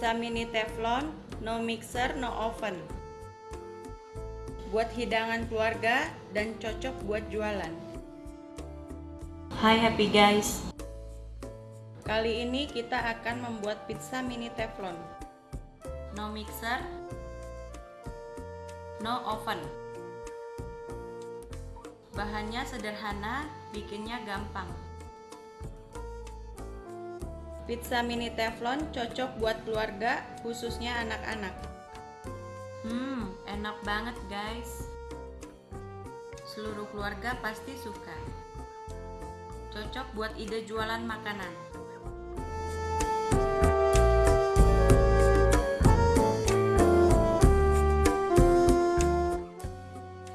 Pizza mini teflon, no mixer, no oven. Buat hidangan keluarga dan cocok buat jualan. Hai happy guys. Kali ini kita akan membuat pizza mini teflon. No mixer, no oven. Bahannya sederhana, bikinnya gampang. Pizza mini teflon cocok buat keluarga, khususnya anak-anak. Hmm, enak banget guys. Seluruh keluarga pasti suka. Cocok buat ide jualan makanan.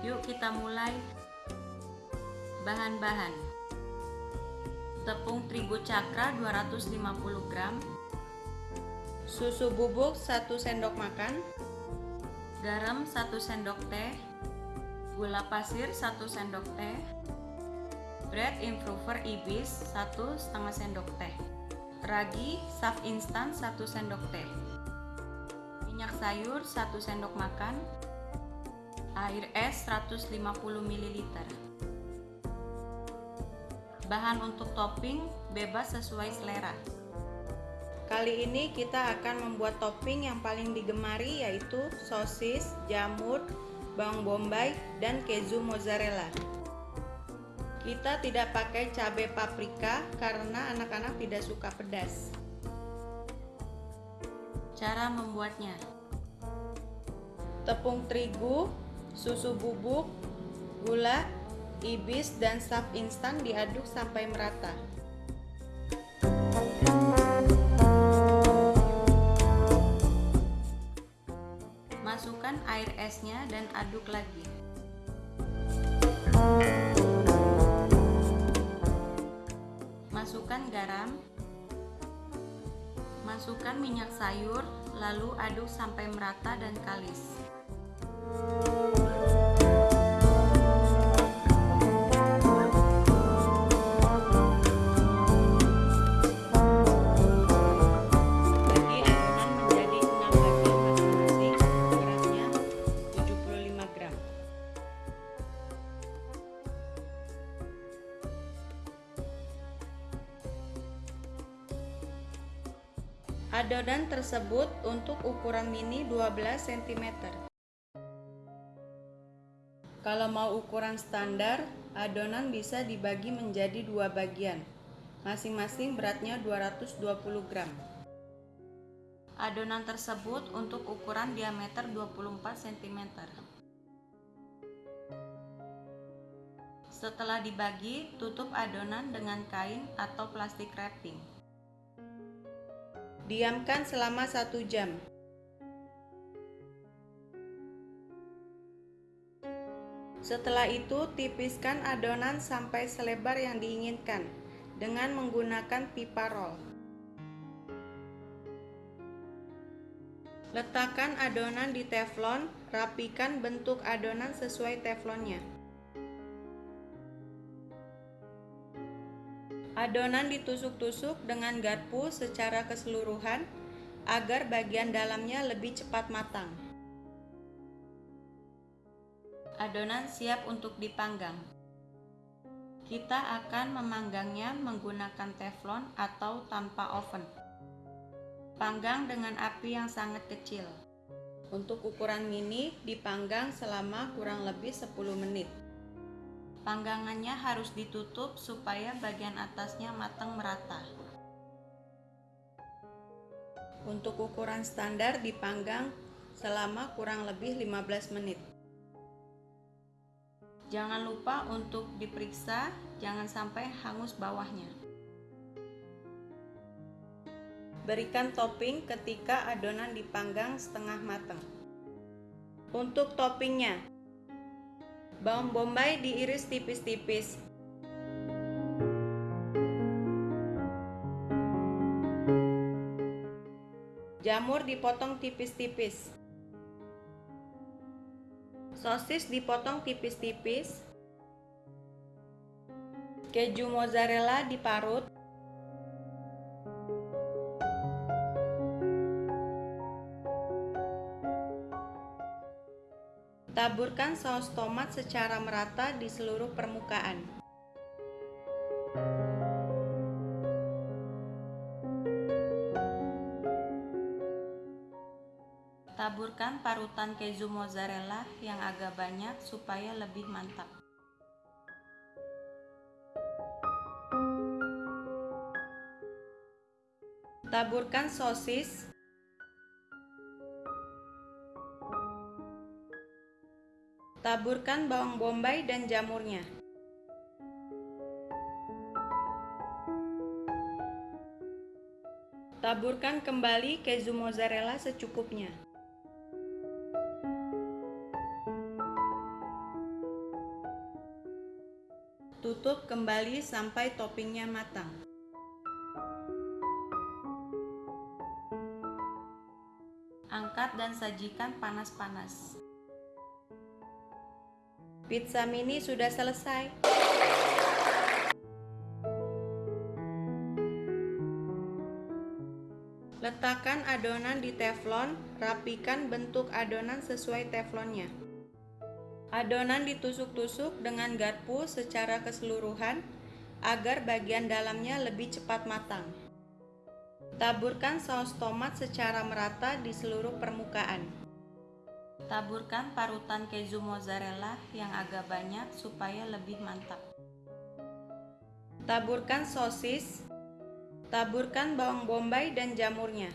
Yuk kita mulai. Bahan-bahan. Tepung terigu cakra 250 gram, Susu bubuk 1 sendok makan, garam 1 sendok teh, gula pasir 1 sendok teh, bread improver ibis 1 setengah sendok teh, ragi saf instan 1 sendok teh, minyak sayur 1 sendok makan, air es 150 ml. Bahan untuk topping bebas sesuai selera. Kali ini kita akan membuat topping yang paling digemari yaitu sosis, jamur, bawang bombay, dan keju mozzarella. Kita tidak pakai cabai paprika karena anak-anak tidak suka pedas. Cara membuatnya. Tepung terigu, susu bubuk, gula, ibis, dan saf instan diaduk sampai merata. Masukkan air esnya dan aduk lagi. Masukkan garam. Masukkan minyak sayur, lalu aduk sampai merata dan kalis. Adonan tersebut untuk ukuran mini 12 cm. Kalau mau ukuran standar, adonan bisa dibagi menjadi dua bagian. Masing-masing beratnya 220 gram. Adonan tersebut untuk ukuran diameter 24 cm. Setelah dibagi, tutup adonan dengan kain atau plastik wrapping. Diamkan selama satu jam. Setelah itu, tipiskan adonan sampai selebar yang diinginkan dengan menggunakan pipa roll. Letakkan adonan di teflon, rapikan bentuk adonan sesuai teflonnya. Adonan ditusuk-tusuk dengan garpu secara keseluruhan agar bagian dalamnya lebih cepat matang. Adonan siap untuk dipanggang. Kita akan memanggangnya menggunakan teflon atau tanpa oven. Panggang dengan api yang sangat kecil. Untuk ukuran mini dipanggang selama kurang lebih 10 menit. Panggangannya harus ditutup supaya bagian atasnya matang merata. Untuk ukuran standar dipanggang selama kurang lebih 15 menit. Jangan lupa untuk diperiksa, jangan sampai hangus bawahnya. Berikan topping ketika adonan dipanggang setengah matang. Untuk toppingnya, bawang bombay diiris tipis-tipis. Jamur dipotong tipis-tipis. Sosis dipotong tipis-tipis. Keju mozzarella diparut. Taburkan saus tomat secara merata di seluruh permukaan. Taburkan parutan keju mozzarella yang agak banyak supaya lebih mantap. Taburkan sosis, taburkan bawang bombay dan jamurnya. Taburkan kembali keju mozzarella secukupnya. Tutup kembali sampai toppingnya matang. Angkat dan sajikan panas-panas. Pizza mini sudah selesai. Letakkan adonan di teflon, rapikan bentuk adonan sesuai teflonnya. Adonan ditusuk-tusuk dengan garpu secara keseluruhan agar bagian dalamnya lebih cepat matang. Taburkan saus tomat secara merata di seluruh permukaan. Taburkan parutan keju mozzarella yang agak banyak supaya lebih mantap. Taburkan sosis. Taburkan bawang bombay dan jamurnya.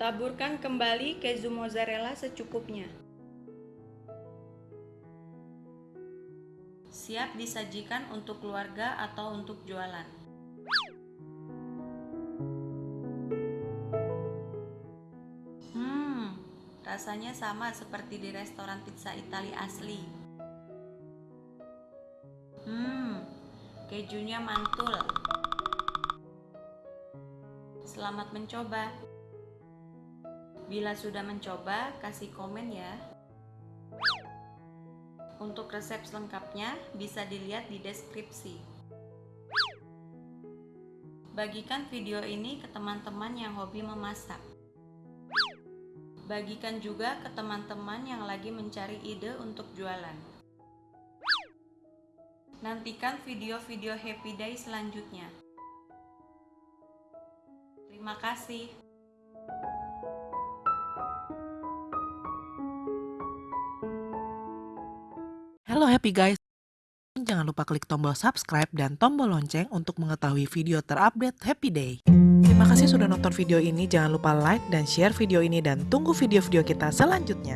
Taburkan kembali keju mozzarella secukupnya. Siap disajikan untuk keluarga atau untuk jualan. Rasanya sama seperti di restoran pizza Italia asli. Hmm, kejunya mantul. Selamat mencoba. Bila sudah mencoba, kasih komen ya. Untuk resep selengkapnya bisa dilihat di deskripsi. Bagikan video ini ke teman-teman yang hobi memasak. Bagikan juga ke teman-teman yang lagi mencari ide untuk jualan. Nantikan video-video Happy Day selanjutnya. Terima kasih. Halo happy guys. Jangan lupa klik tombol subscribe dan tombol lonceng untuk mengetahui video terupdate Happy Day. Terima kasih sudah nonton video ini. Jangan lupa like dan share video ini dan tunggu video-video kita selanjutnya.